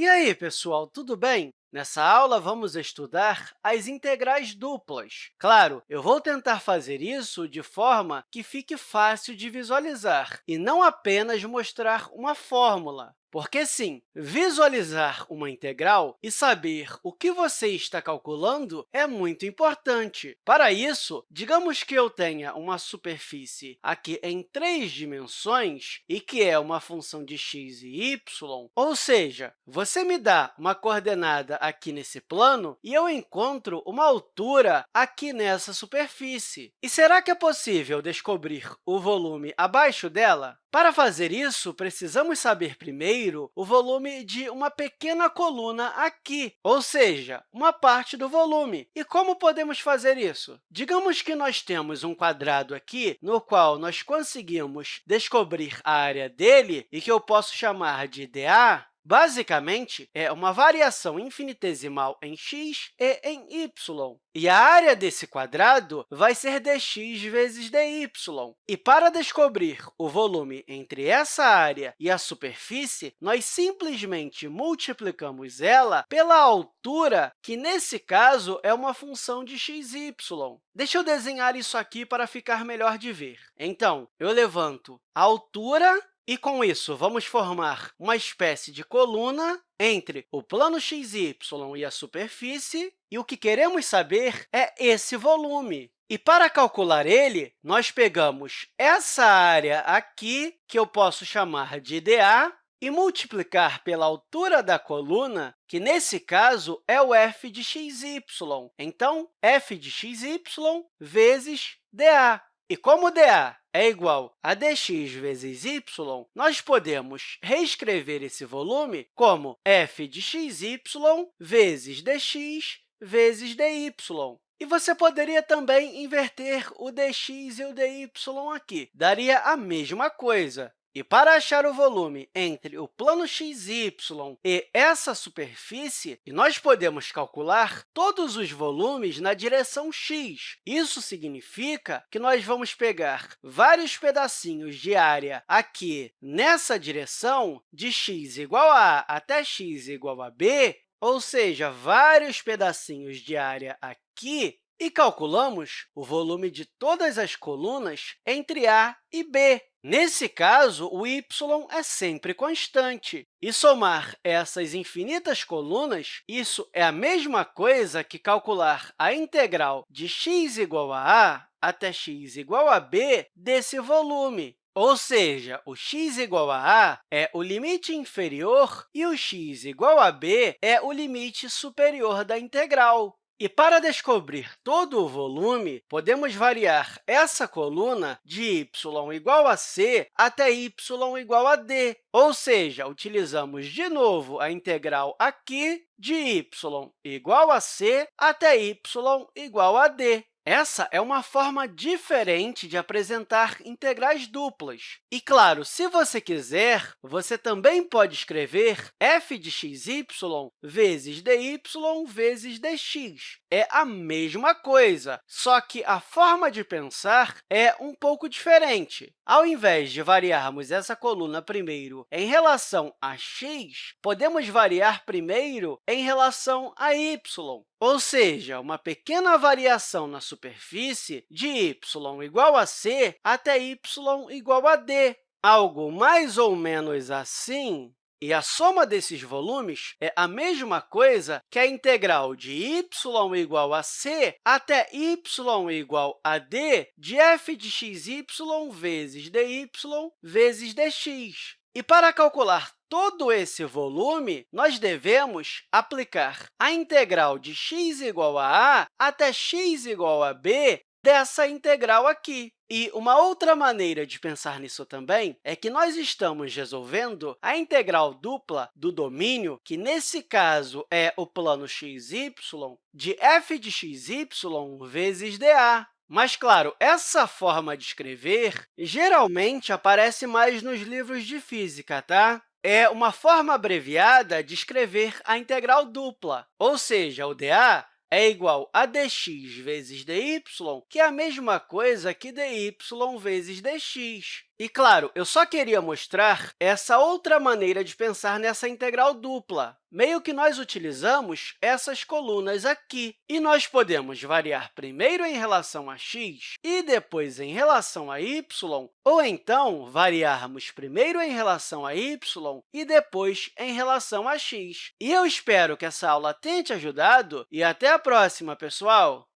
E aí, pessoal, tudo bem? Nessa aula, vamos estudar as integrais duplas. Claro, eu vou tentar fazer isso de forma que fique fácil de visualizar e não apenas mostrar uma fórmula. Porque, sim, visualizar uma integral e saber o que você está calculando é muito importante. Para isso, digamos que eu tenha uma superfície aqui em três dimensões e que é uma função de x e y, ou seja, você me dá uma coordenada aqui nesse plano e eu encontro uma altura aqui nessa superfície. E será que é possível descobrir o volume abaixo dela? Para fazer isso, precisamos saber primeiro o volume de uma pequena coluna aqui, ou seja, uma parte do volume. E como podemos fazer isso? Digamos que nós temos um quadrado aqui, no qual nós conseguimos descobrir a área dele e que eu posso chamar de dA, Basicamente, é uma variação infinitesimal em x e em y. E a área desse quadrado vai ser dx vezes dy. E para descobrir o volume entre essa área e a superfície, nós simplesmente multiplicamos ela pela altura, que, nesse caso, é uma função de x e y. Deixa eu desenhar isso aqui para ficar melhor de ver. Então, eu levanto a altura e, com isso, vamos formar uma espécie de coluna entre o plano xy e a superfície, e o que queremos saber é esse volume. E, para calcular ele, nós pegamos essa área aqui, que eu posso chamar de dA, e multiplicar pela altura da coluna, que, nesse caso, é o f de xy. Então, f de xy vezes dA. E como dA é igual a dx vezes y, nós podemos reescrever esse volume como f de xy vezes dx vezes dy. E você poderia também inverter o dx e o dy aqui. Daria a mesma coisa. E para achar o volume entre o plano xy e essa superfície, nós podemos calcular todos os volumes na direção x. Isso significa que nós vamos pegar vários pedacinhos de área aqui nessa direção, de x igual a a até x igual a b, ou seja, vários pedacinhos de área aqui, e calculamos o volume de todas as colunas entre A e B. Nesse caso, o y é sempre constante. E somar essas infinitas colunas, isso é a mesma coisa que calcular a integral de x igual a a até x igual a b desse volume. Ou seja, o x igual a a é o limite inferior e o x igual a b é o limite superior da integral. E para descobrir todo o volume, podemos variar essa coluna de y igual a c até y igual a d, ou seja, utilizamos de novo a integral aqui de y igual a c até y igual a d. Essa é uma forma diferente de apresentar integrais duplas. E, claro, se você quiser, você também pode escrever f de xy vezes dy vezes dx. É a mesma coisa, só que a forma de pensar é um pouco diferente. Ao invés de variarmos essa coluna primeiro em relação a x, podemos variar primeiro em relação a y, ou seja, uma pequena variação na superfície de y igual a c até y igual a d, algo mais ou menos assim. E a soma desses volumes é a mesma coisa que a integral de y igual a c até y igual a d de f de xy vezes dy vezes dx. E para calcular todo esse volume, nós devemos aplicar a integral de x igual a a até x igual a b dessa integral aqui. E uma outra maneira de pensar nisso também é que nós estamos resolvendo a integral dupla do domínio, que, nesse caso, é o plano xy, de f de xy vezes dA. Mas, claro, essa forma de escrever geralmente aparece mais nos livros de física, tá? É uma forma abreviada de escrever a integral dupla, ou seja, o dA é igual a dx vezes dy, que é a mesma coisa que dy vezes dx. E, claro, eu só queria mostrar essa outra maneira de pensar nessa integral dupla. Meio que nós utilizamos essas colunas aqui. E nós podemos variar primeiro em relação a x e depois em relação a y, ou então variarmos primeiro em relação a y e depois em relação a x. E eu espero que essa aula tenha te ajudado e até a próxima, pessoal!